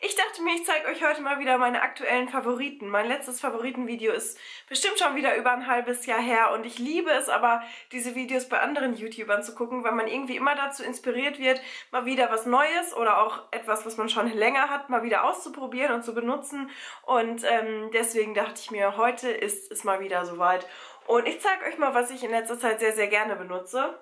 Ich dachte mir, ich zeige euch heute mal wieder meine aktuellen Favoriten. Mein letztes Favoritenvideo ist bestimmt schon wieder über ein halbes Jahr her und ich liebe es aber, diese Videos bei anderen YouTubern zu gucken, weil man irgendwie immer dazu inspiriert wird, mal wieder was Neues oder auch etwas, was man schon länger hat, mal wieder auszuprobieren und zu benutzen. Und ähm, deswegen dachte ich mir, heute ist es mal wieder soweit. Und ich zeige euch mal, was ich in letzter Zeit sehr, sehr gerne benutze.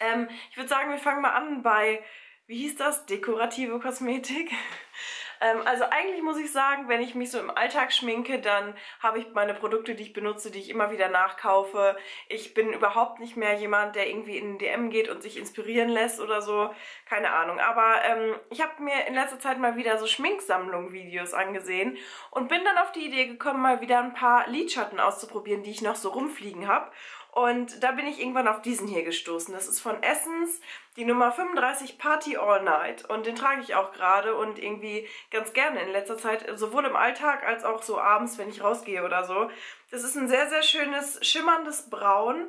Ähm, ich würde sagen, wir fangen mal an bei wie hieß das? Dekorative Kosmetik. ähm, also eigentlich muss ich sagen, wenn ich mich so im Alltag schminke, dann habe ich meine Produkte, die ich benutze, die ich immer wieder nachkaufe. Ich bin überhaupt nicht mehr jemand, der irgendwie in den DM geht und sich inspirieren lässt oder so. Keine Ahnung. Aber ähm, ich habe mir in letzter Zeit mal wieder so Schminksammlung-Videos angesehen und bin dann auf die Idee gekommen, mal wieder ein paar Lidschatten auszuprobieren, die ich noch so rumfliegen habe. Und da bin ich irgendwann auf diesen hier gestoßen. Das ist von Essence, die Nummer 35 Party All Night. Und den trage ich auch gerade und irgendwie ganz gerne in letzter Zeit, sowohl im Alltag als auch so abends, wenn ich rausgehe oder so. Das ist ein sehr, sehr schönes, schimmerndes Braun.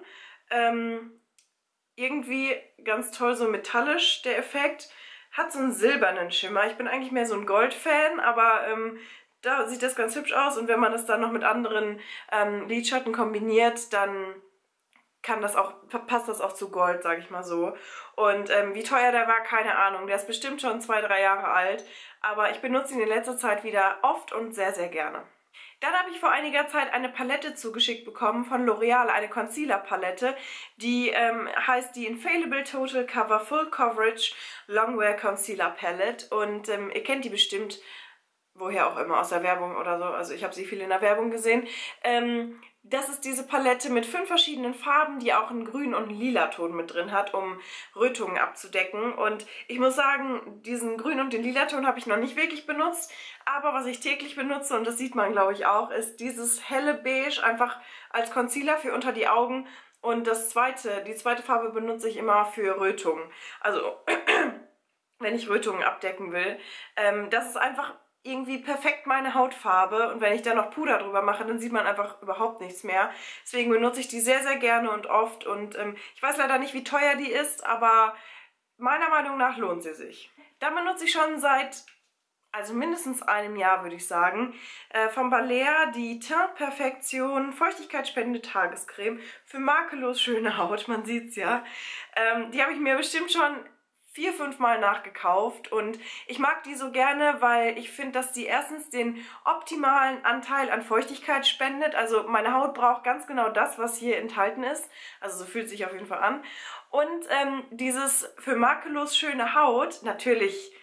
Ähm, irgendwie ganz toll so metallisch, der Effekt. Hat so einen silbernen Schimmer. Ich bin eigentlich mehr so ein Gold-Fan, aber ähm, da sieht das ganz hübsch aus. Und wenn man das dann noch mit anderen ähm, Lidschatten kombiniert, dann kann das auch, passt das auch zu Gold, sage ich mal so. Und ähm, wie teuer der war, keine Ahnung. Der ist bestimmt schon zwei, drei Jahre alt. Aber ich benutze ihn in letzter Zeit wieder oft und sehr, sehr gerne. Dann habe ich vor einiger Zeit eine Palette zugeschickt bekommen von L'Oreal, eine Concealer-Palette. Die ähm, heißt die Infallible Total Cover Full Coverage Longwear Concealer Palette. Und ähm, ihr kennt die bestimmt, woher auch immer, aus der Werbung oder so. Also ich habe sie viel in der Werbung gesehen. Ähm, das ist diese Palette mit fünf verschiedenen Farben, die auch einen grün und einen lila Ton mit drin hat, um Rötungen abzudecken. Und ich muss sagen, diesen grün und den lila Ton habe ich noch nicht wirklich benutzt. Aber was ich täglich benutze, und das sieht man glaube ich auch, ist dieses helle Beige einfach als Concealer für unter die Augen. Und das zweite, die zweite Farbe benutze ich immer für Rötungen. Also wenn ich Rötungen abdecken will. Ähm, das ist einfach irgendwie perfekt meine Hautfarbe und wenn ich da noch Puder drüber mache, dann sieht man einfach überhaupt nichts mehr. Deswegen benutze ich die sehr, sehr gerne und oft und ähm, ich weiß leider nicht, wie teuer die ist, aber meiner Meinung nach lohnt sie sich. Dann benutze ich schon seit, also mindestens einem Jahr würde ich sagen, äh, von Balea die Teint Perfektion Feuchtigkeitsspendende Tagescreme für makellos schöne Haut, man sieht's ja. Ähm, die habe ich mir bestimmt schon vier, fünf Mal nachgekauft und ich mag die so gerne, weil ich finde, dass die erstens den optimalen Anteil an Feuchtigkeit spendet. Also meine Haut braucht ganz genau das, was hier enthalten ist. Also so fühlt sich auf jeden Fall an. Und ähm, dieses für makellos schöne Haut, natürlich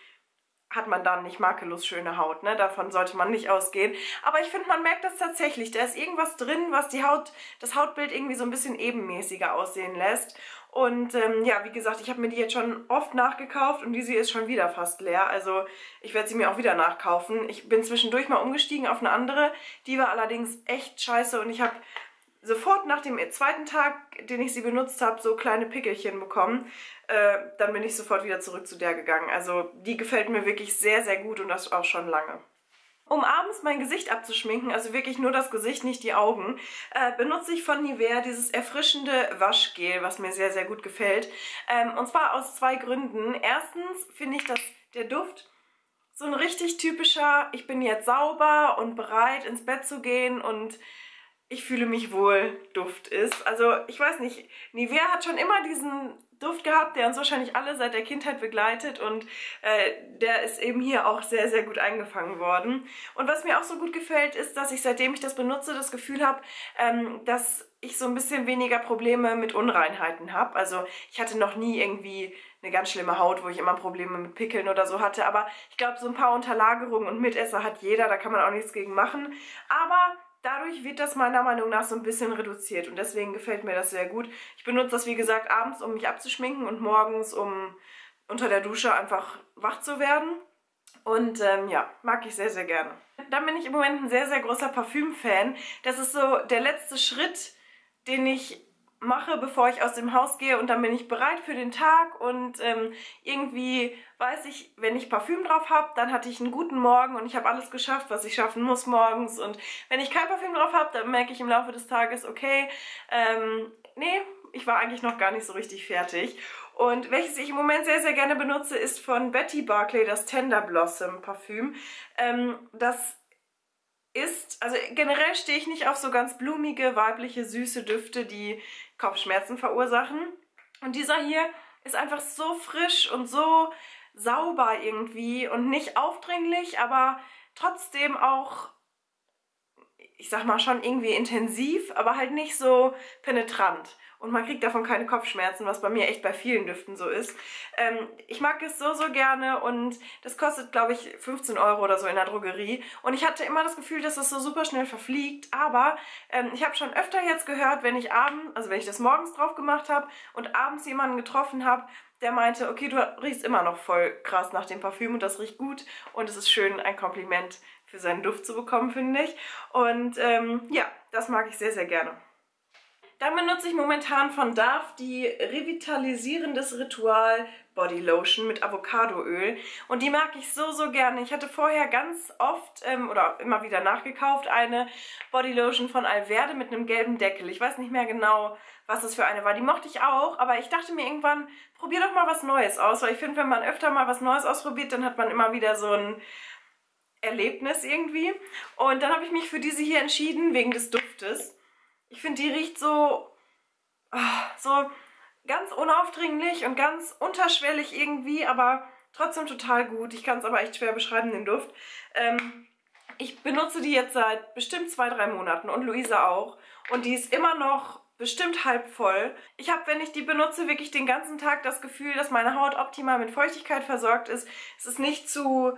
hat man dann nicht makellos schöne Haut, ne? Davon sollte man nicht ausgehen. Aber ich finde, man merkt das tatsächlich. Da ist irgendwas drin, was die Haut, das Hautbild irgendwie so ein bisschen ebenmäßiger aussehen lässt. Und ähm, ja, wie gesagt, ich habe mir die jetzt schon oft nachgekauft und diese ist schon wieder fast leer. Also ich werde sie mir auch wieder nachkaufen. Ich bin zwischendurch mal umgestiegen auf eine andere. Die war allerdings echt scheiße und ich habe sofort nach dem zweiten Tag, den ich sie benutzt habe, so kleine Pickelchen bekommen. Äh, dann bin ich sofort wieder zurück zu der gegangen. Also die gefällt mir wirklich sehr, sehr gut und das auch schon lange. Um abends mein Gesicht abzuschminken, also wirklich nur das Gesicht, nicht die Augen, äh, benutze ich von Nivea dieses erfrischende Waschgel, was mir sehr, sehr gut gefällt. Ähm, und zwar aus zwei Gründen. Erstens finde ich, dass der Duft so ein richtig typischer, ich bin jetzt sauber und bereit ins Bett zu gehen und ich fühle mich wohl Duft ist. Also ich weiß nicht, Nivea hat schon immer diesen Duft gehabt, der uns wahrscheinlich alle seit der Kindheit begleitet und äh, der ist eben hier auch sehr, sehr gut eingefangen worden. Und was mir auch so gut gefällt, ist, dass ich seitdem ich das benutze, das Gefühl habe, ähm, dass ich so ein bisschen weniger Probleme mit Unreinheiten habe. Also ich hatte noch nie irgendwie eine ganz schlimme Haut, wo ich immer Probleme mit Pickeln oder so hatte. Aber ich glaube, so ein paar Unterlagerungen und Mitesser hat jeder, da kann man auch nichts gegen machen. Aber dadurch wird das meiner Meinung nach so ein bisschen reduziert und deswegen gefällt mir das sehr gut. Ich benutze das wie gesagt abends, um mich abzuschminken und morgens, um unter der Dusche einfach wach zu werden. Und ähm, ja, mag ich sehr, sehr gerne. Dann bin ich im Moment ein sehr, sehr großer Parfüm-Fan. Das ist so der letzte Schritt, den ich mache, bevor ich aus dem Haus gehe und dann bin ich bereit für den Tag und ähm, irgendwie weiß ich, wenn ich Parfüm drauf habe, dann hatte ich einen guten Morgen und ich habe alles geschafft, was ich schaffen muss morgens und wenn ich kein Parfüm drauf habe, dann merke ich im Laufe des Tages, okay, ähm, nee, ich war eigentlich noch gar nicht so richtig fertig Und welches ich im Moment sehr, sehr gerne benutze, ist von Betty Barclay das Tender Blossom Parfüm. Ähm, das ist, also generell stehe ich nicht auf so ganz blumige, weibliche, süße Düfte, die Kopfschmerzen verursachen. Und dieser hier ist einfach so frisch und so sauber irgendwie und nicht aufdringlich, aber trotzdem auch, ich sag mal schon irgendwie intensiv, aber halt nicht so penetrant und man kriegt davon keine Kopfschmerzen, was bei mir echt bei vielen Düften so ist. Ähm, ich mag es so, so gerne und das kostet, glaube ich, 15 Euro oder so in der Drogerie. Und ich hatte immer das Gefühl, dass es so super schnell verfliegt, aber ähm, ich habe schon öfter jetzt gehört, wenn ich abends, also wenn ich das morgens drauf gemacht habe und abends jemanden getroffen habe, der meinte, okay, du riechst immer noch voll krass nach dem Parfüm und das riecht gut und es ist schön, ein Kompliment für seinen Duft zu bekommen, finde ich. Und ähm, ja, das mag ich sehr, sehr gerne. Dann benutze ich momentan von Dove die revitalisierendes Ritual Body Lotion mit Avocadoöl und die mag ich so, so gerne. Ich hatte vorher ganz oft ähm, oder immer wieder nachgekauft eine Body Lotion von Alverde mit einem gelben Deckel. Ich weiß nicht mehr genau, was das für eine war. Die mochte ich auch, aber ich dachte mir irgendwann, probier doch mal was Neues aus, weil ich finde, wenn man öfter mal was Neues ausprobiert, dann hat man immer wieder so ein Erlebnis irgendwie. Und dann habe ich mich für diese hier entschieden, wegen des Duftes. Ich finde, die riecht so, ah, so ganz unaufdringlich und ganz unterschwellig irgendwie, aber trotzdem total gut. Ich kann es aber echt schwer beschreiben, den Duft. Ähm, ich benutze die jetzt seit bestimmt zwei, drei Monaten und Luisa auch. Und die ist immer noch bestimmt halb voll. Ich habe, wenn ich die benutze, wirklich den ganzen Tag das Gefühl, dass meine Haut optimal mit Feuchtigkeit versorgt ist. Es ist nicht zu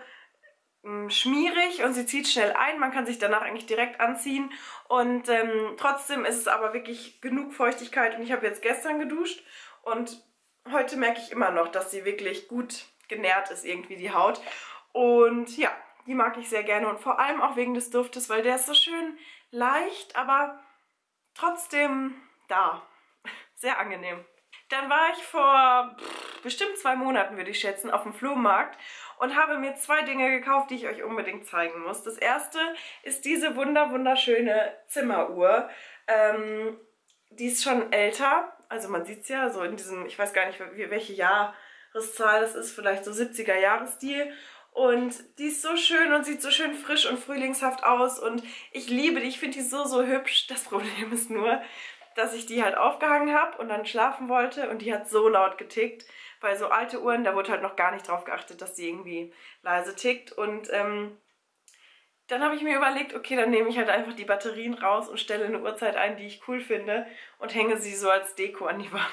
schmierig und sie zieht schnell ein. Man kann sich danach eigentlich direkt anziehen und ähm, trotzdem ist es aber wirklich genug Feuchtigkeit und ich habe jetzt gestern geduscht und heute merke ich immer noch, dass sie wirklich gut genährt ist irgendwie die Haut und ja, die mag ich sehr gerne und vor allem auch wegen des Duftes, weil der ist so schön leicht, aber trotzdem da. Sehr angenehm. Dann war ich vor bestimmt zwei Monaten, würde ich schätzen, auf dem Flohmarkt und habe mir zwei Dinge gekauft, die ich euch unbedingt zeigen muss. Das erste ist diese wunder wunderschöne Zimmeruhr. Ähm, die ist schon älter, also man sieht es ja so in diesem, ich weiß gar nicht, welche Jahreszahl das ist, vielleicht so 70er Jahresstil. Und die ist so schön und sieht so schön frisch und frühlingshaft aus und ich liebe die, ich finde die so, so hübsch. Das Problem ist nur, dass ich die halt aufgehangen habe und dann schlafen wollte und die hat so laut getickt, weil so alte Uhren, da wurde halt noch gar nicht drauf geachtet, dass die irgendwie leise tickt und ähm, dann habe ich mir überlegt, okay, dann nehme ich halt einfach die Batterien raus und stelle eine Uhrzeit ein, die ich cool finde und hänge sie so als Deko an die Wand.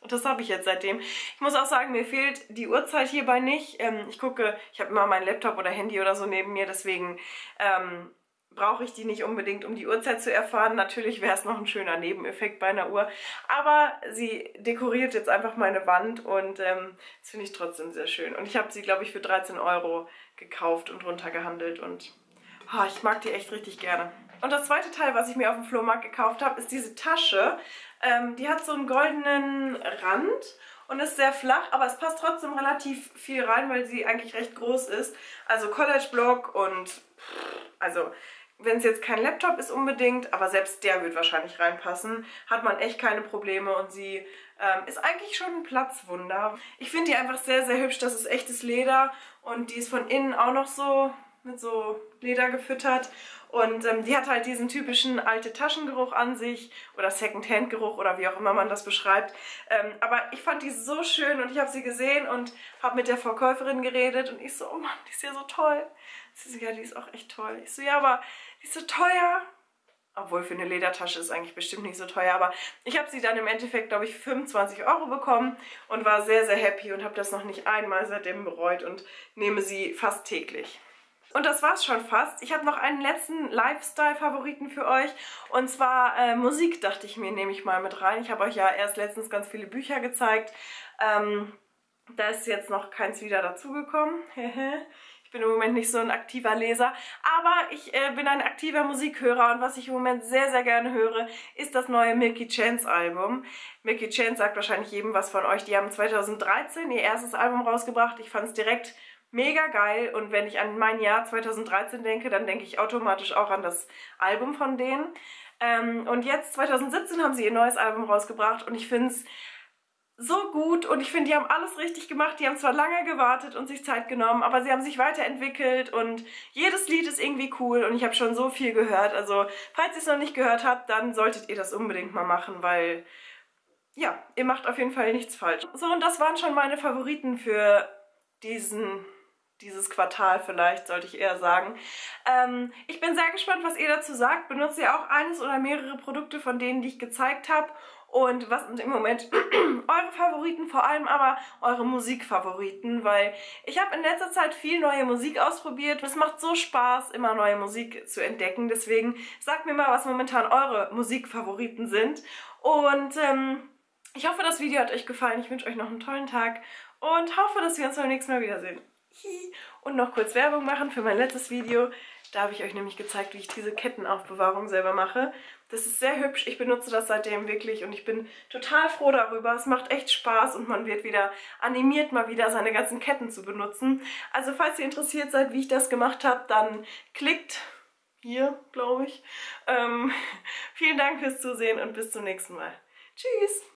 Und das habe ich jetzt seitdem. Ich muss auch sagen, mir fehlt die Uhrzeit hierbei nicht. Ähm, ich gucke, ich habe immer mein Laptop oder Handy oder so neben mir, deswegen ähm, brauche ich die nicht unbedingt, um die Uhrzeit zu erfahren. Natürlich wäre es noch ein schöner Nebeneffekt bei einer Uhr. Aber sie dekoriert jetzt einfach meine Wand und ähm, das finde ich trotzdem sehr schön. Und ich habe sie, glaube ich, für 13 Euro gekauft und runtergehandelt und oh, ich mag die echt richtig gerne. Und das zweite Teil, was ich mir auf dem Flohmarkt gekauft habe, ist diese Tasche. Ähm, die hat so einen goldenen Rand und ist sehr flach, aber es passt trotzdem relativ viel rein, weil sie eigentlich recht groß ist. Also College Block und also wenn es jetzt kein Laptop ist unbedingt, aber selbst der wird wahrscheinlich reinpassen, hat man echt keine Probleme und sie ähm, ist eigentlich schon ein Platzwunder. Ich finde die einfach sehr, sehr hübsch. Das ist echtes Leder und die ist von innen auch noch so mit so Leder gefüttert und ähm, die hat halt diesen typischen alte Taschengeruch an sich oder Secondhand-Geruch oder wie auch immer man das beschreibt. Ähm, aber ich fand die so schön und ich habe sie gesehen und habe mit der Verkäuferin geredet und ich so, oh Mann, die ist ja so toll. Sie so, ja, die ist auch echt toll. Ich so, ja, aber ist so teuer. Obwohl für eine Ledertasche ist eigentlich bestimmt nicht so teuer, aber ich habe sie dann im Endeffekt, glaube ich, 25 Euro bekommen und war sehr, sehr happy und habe das noch nicht einmal seitdem bereut und nehme sie fast täglich. Und das war's schon fast. Ich habe noch einen letzten Lifestyle-Favoriten für euch. Und zwar äh, Musik, dachte ich mir, nehme ich mal mit rein. Ich habe euch ja erst letztens ganz viele Bücher gezeigt. Ähm, da ist jetzt noch keins wieder dazugekommen. Bin im Moment nicht so ein aktiver Leser, aber ich äh, bin ein aktiver Musikhörer und was ich im Moment sehr, sehr gerne höre, ist das neue Milky Chance Album. Milky Chance sagt wahrscheinlich jedem was von euch. Die haben 2013 ihr erstes Album rausgebracht. Ich fand es direkt mega geil und wenn ich an mein Jahr 2013 denke, dann denke ich automatisch auch an das Album von denen. Ähm, und jetzt 2017 haben sie ihr neues Album rausgebracht und ich finde es so gut und ich finde, die haben alles richtig gemacht. Die haben zwar lange gewartet und sich Zeit genommen, aber sie haben sich weiterentwickelt und jedes Lied ist irgendwie cool und ich habe schon so viel gehört. Also, falls ihr es noch nicht gehört habt, dann solltet ihr das unbedingt mal machen, weil ja, ihr macht auf jeden Fall nichts falsch. So, und das waren schon meine Favoriten für diesen dieses Quartal vielleicht, sollte ich eher sagen. Ähm, ich bin sehr gespannt, was ihr dazu sagt. Benutzt ihr auch eines oder mehrere Produkte von denen, die ich gezeigt habe? Und was sind im Moment eure Favoriten, vor allem aber eure Musikfavoriten, weil ich habe in letzter Zeit viel neue Musik ausprobiert. Es macht so Spaß, immer neue Musik zu entdecken. Deswegen sagt mir mal, was momentan eure Musikfavoriten sind. Und ähm, ich hoffe, das Video hat euch gefallen. Ich wünsche euch noch einen tollen Tag und hoffe, dass wir uns beim nächsten Mal wiedersehen. Und noch kurz Werbung machen für mein letztes Video. Da habe ich euch nämlich gezeigt, wie ich diese Kettenaufbewahrung selber mache. Das ist sehr hübsch. Ich benutze das seitdem wirklich und ich bin total froh darüber. Es macht echt Spaß und man wird wieder animiert, mal wieder seine ganzen Ketten zu benutzen. Also falls ihr interessiert seid, wie ich das gemacht habe, dann klickt hier, glaube ich. Ähm, vielen Dank fürs Zusehen und bis zum nächsten Mal. Tschüss!